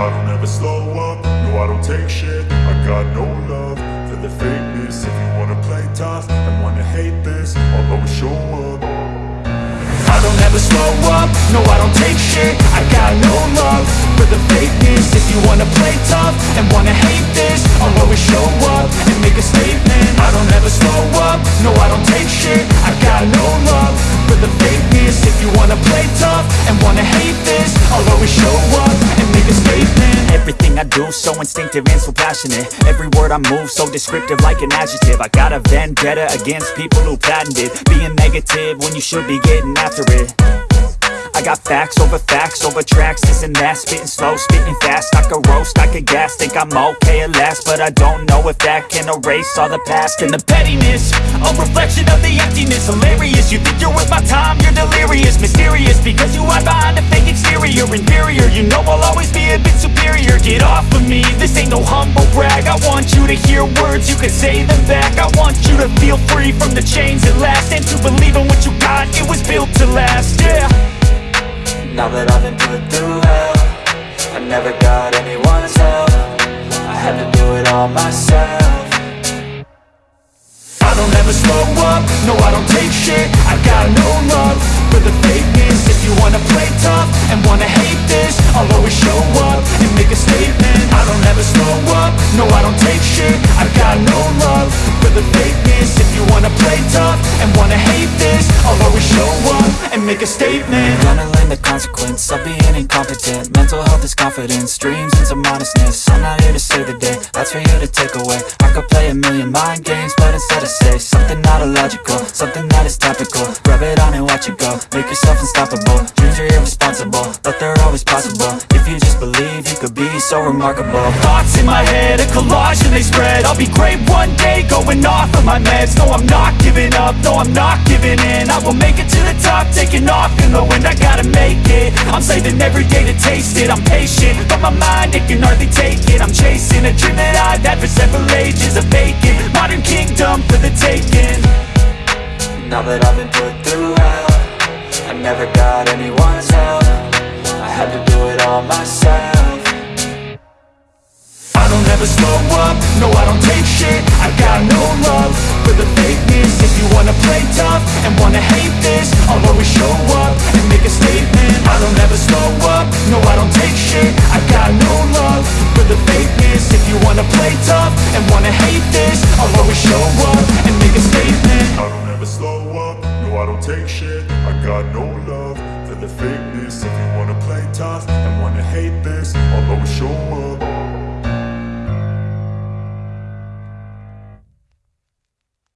I don't ever slow up, no I don't take shit. I got no love for the fakeness. If you wanna play tough and wanna hate this I'll always show up. I don't ever slow up, no I don't take shit. I got no love for the fakeness. If you wanna play tough and wanna hate this I'll always show up and make a statement. I don't ever slow up, no I don't I do so instinctive and so passionate. Every word I move so descriptive like an adjective. I got a vendetta against people who patented Being negative when you should be getting after it. I got facts over facts over tracks, this and that Spitting slow, spitting fast, I could roast, I could gas Think I'm okay at last, but I don't know if that can erase all the past And the pettiness, a reflection of the emptiness. Hilarious, you think you're worth my time, you're delirious. Mysterious, because you hide behind a fake exterior. Inferior, you know I'll Get off of me, this ain't no humble brag. I want you to hear words, you can say them back. I want you to feel free from the chains at last. And to believe in what you got, it was built to last, yeah. Now that I've been put through hell I never got anyone's help. I had to do it all myself. I don't ever slow up, no I don't take shit. I got no love for the fakeness. If you wanna play tough take shit I got no love for the fakeness If you wanna play tough and wanna hate this I'll always show up and make a statement. I'm Gonna learn the consequence of being incompetent. Mental health is confidence, dreams into modestness. I'm not here to save the day, that's for you to take away. I could play a million mind games, but instead I say Something not illogical, something that is topical. Rub it on and watch it go, make yourself unstoppable. Dreams are irresponsible, but they're always possible. If you just believe, you could be so remarkable. Thoughts in my head, they spread. I'll be great one day, going off of my meds. No, I'm not giving up, no, I'm not giving in. I will make it to the top, taking off in the wind. I gotta make it, I'm saving every day to taste it. I'm patient, but my mind, it can hardly take it. I'm chasing a dream that I've had for several ages A vacant, modern kingdom for the taking. Now that I've been put through hell I never got anyone's help. I had to do it all myself never slow up. No, I don't take shit, I got no love For the fakeness, if you wanna play tough And wanna hate this, I'll always show up And make a statement, I don't ever slow up. No, I don't take shit, I got no love For the fakeness, if you wanna play tough And wanna hate this, I'll always show up And make a statement. I don't ever slow up, no I don't take shit. I got no love for the fakeness. If you wanna play tough and wanna hate this I'll always show up.